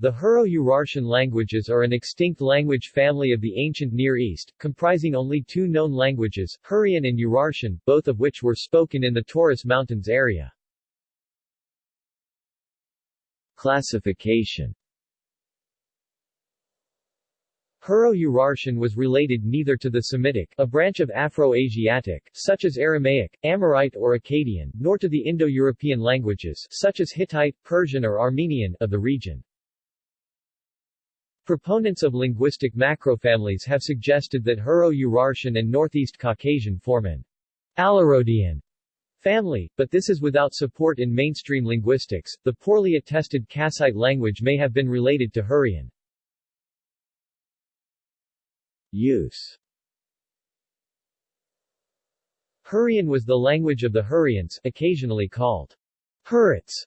The Hurro-Urartian languages are an extinct language family of the ancient Near East, comprising only two known languages, Hurrian and Urartian, both of which were spoken in the Taurus Mountains area. Classification Hurro-Urartian was related neither to the Semitic, a branch of Afro-Asiatic, such as Aramaic, Amorite or Akkadian, nor to the Indo-European languages, such as Hittite, Persian or Armenian, of the region. Proponents of linguistic macrofamilies have suggested that Hurro-Urartian and Northeast Caucasian form an Alarodian family, but this is without support in mainstream linguistics. The poorly attested Kassite language may have been related to Hurrian. Use Hurrian was the language of the Hurrians, occasionally called Hurrits,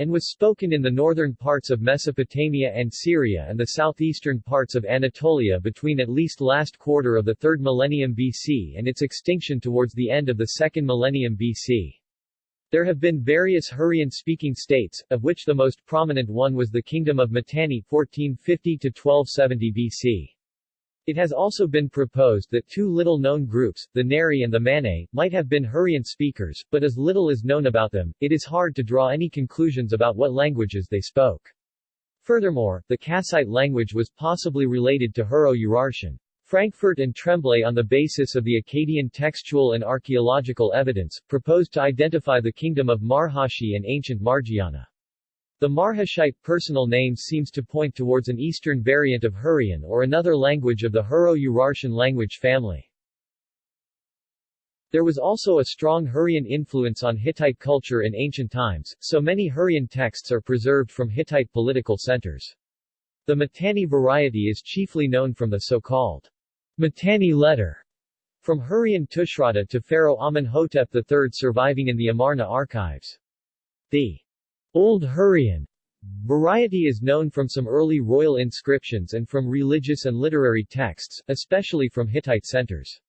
and was spoken in the northern parts of Mesopotamia and Syria and the southeastern parts of Anatolia between at least last quarter of the 3rd millennium BC and its extinction towards the end of the 2nd millennium BC. There have been various Hurrian-speaking states, of which the most prominent one was the Kingdom of Mitanni 1450-1270 BC. It has also been proposed that two little-known groups, the Neri and the Manae, might have been Hurrian speakers, but as little is known about them, it is hard to draw any conclusions about what languages they spoke. Furthermore, the Kassite language was possibly related to Hurro-Urartian. Francfort and Tremblay on the basis of the Akkadian textual and archaeological evidence, proposed to identify the kingdom of Marhashi and ancient Margiana. The Marhashite personal name seems to point towards an eastern variant of Hurrian or another language of the Hurro-Urartian language family. There was also a strong Hurrian influence on Hittite culture in ancient times, so many Hurrian texts are preserved from Hittite political centers. The Mitanni variety is chiefly known from the so-called Mitanni letter from Hurrian Tushratta to Pharaoh Amenhotep III surviving in the Amarna archives. The Old Hurrian variety is known from some early royal inscriptions and from religious and literary texts, especially from Hittite centers.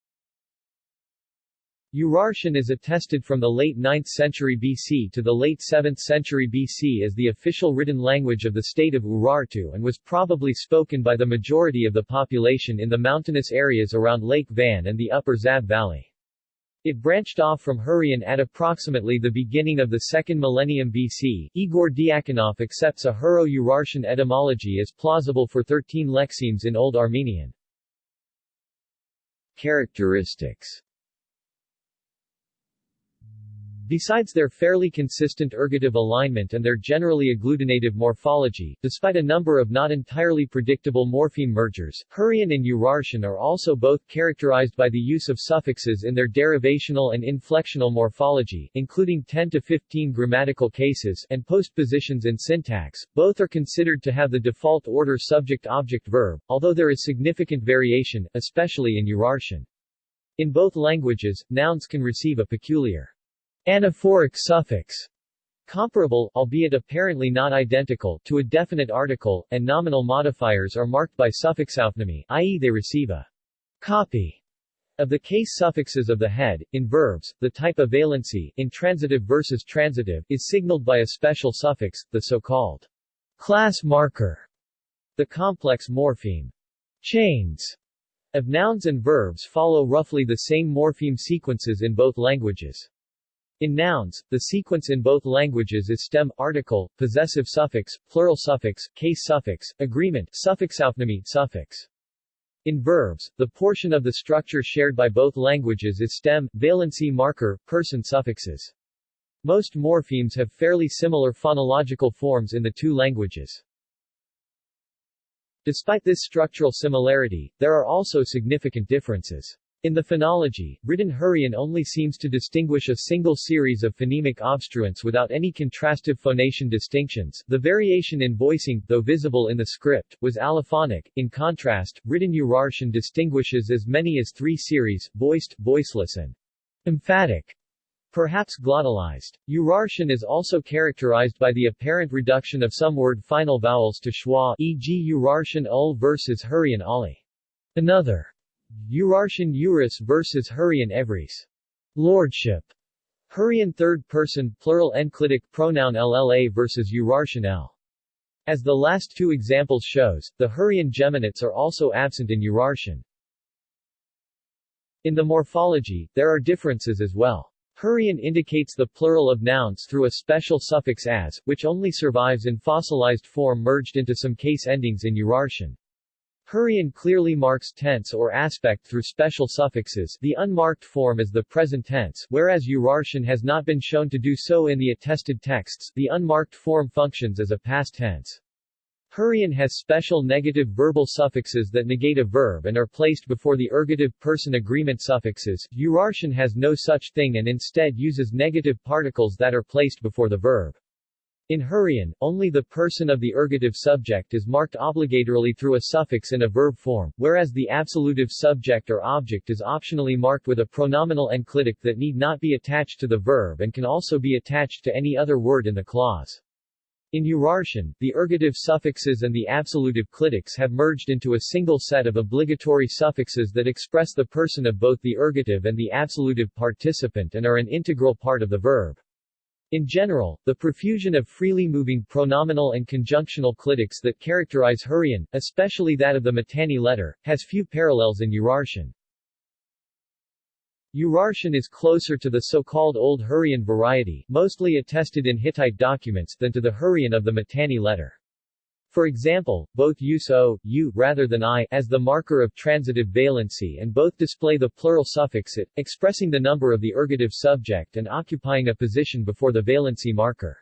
Urartian is attested from the late 9th century BC to the late 7th century BC as the official written language of the state of Urartu and was probably spoken by the majority of the population in the mountainous areas around Lake Van and the upper Zab Valley. It branched off from Hurrian at approximately the beginning of the second millennium BC. Igor Diakonoff accepts a Hurro-Urartian etymology as plausible for 13 lexemes in Old Armenian. Characteristics Besides their fairly consistent ergative alignment and their generally agglutinative morphology, despite a number of not entirely predictable morpheme mergers, Hurrian and Urartian are also both characterized by the use of suffixes in their derivational and inflectional morphology, including 10 to 15 grammatical cases, and postpositions in syntax. Both are considered to have the default order subject-object-verb, although there is significant variation, especially in Urartian. In both languages, nouns can receive a peculiar Anaphoric suffix comparable, albeit apparently not identical, to a definite article, and nominal modifiers are marked by suffixaufnahme, i.e. they receive a copy of the case suffixes of the head. In verbs, the type of valency, intransitive versus transitive, is signaled by a special suffix, the so-called class marker. The complex morpheme chains of nouns and verbs follow roughly the same morpheme sequences in both languages. In nouns, the sequence in both languages is stem, article, possessive suffix, plural suffix, case suffix, agreement, suffix, suffixaufnahme, suffix. In verbs, the portion of the structure shared by both languages is stem, valency marker, person suffixes. Most morphemes have fairly similar phonological forms in the two languages. Despite this structural similarity, there are also significant differences. In the phonology, written Hurrian only seems to distinguish a single series of phonemic obstruents without any contrastive phonation distinctions. The variation in voicing, though visible in the script, was allophonic. In contrast, written Urartian distinguishes as many as three series, voiced, voiceless and emphatic, perhaps glottalized. Urartian is also characterized by the apparent reduction of some word final vowels to schwa, e.g. Urartian ul versus Hurrian ali. Another Urartian Urus versus Hurrian Evris. Lordship. Hurrian third person plural enclitic pronoun LLA versus Urartian L. As the last two examples shows, the Hurrian geminates are also absent in Urartian. In the morphology, there are differences as well. Hurrian indicates the plural of nouns through a special suffix as, which only survives in fossilized form merged into some case endings in Urartian. Hurrian clearly marks tense or aspect through special suffixes the unmarked form is the present tense whereas Urartian has not been shown to do so in the attested texts the unmarked form functions as a past tense. Hurrian has special negative verbal suffixes that negate a verb and are placed before the ergative person agreement suffixes. Urartian has no such thing and instead uses negative particles that are placed before the verb. In Hurrian, only the person of the ergative subject is marked obligatorily through a suffix in a verb form, whereas the absolutive subject or object is optionally marked with a pronominal enclitic that need not be attached to the verb and can also be attached to any other word in the clause. In Urartian, the ergative suffixes and the absolutive clitics have merged into a single set of obligatory suffixes that express the person of both the ergative and the absolutive participant and are an integral part of the verb. In general, the profusion of freely moving pronominal and conjunctional clitics that characterize Hurrian, especially that of the Mitanni letter, has few parallels in Urartian. Urartian is closer to the so-called Old Hurrian variety, mostly attested in Hittite documents, than to the Hurrian of the Mitanni letter. For example, both use o, u, rather than i, as the marker of transitive valency and both display the plural suffix it, expressing the number of the ergative subject and occupying a position before the valency marker.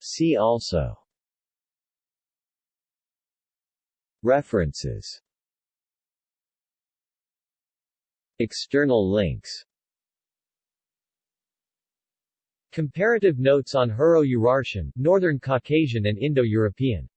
See also. References. External links Comparative notes on Hurro-Urartian, Northern Caucasian and Indo-European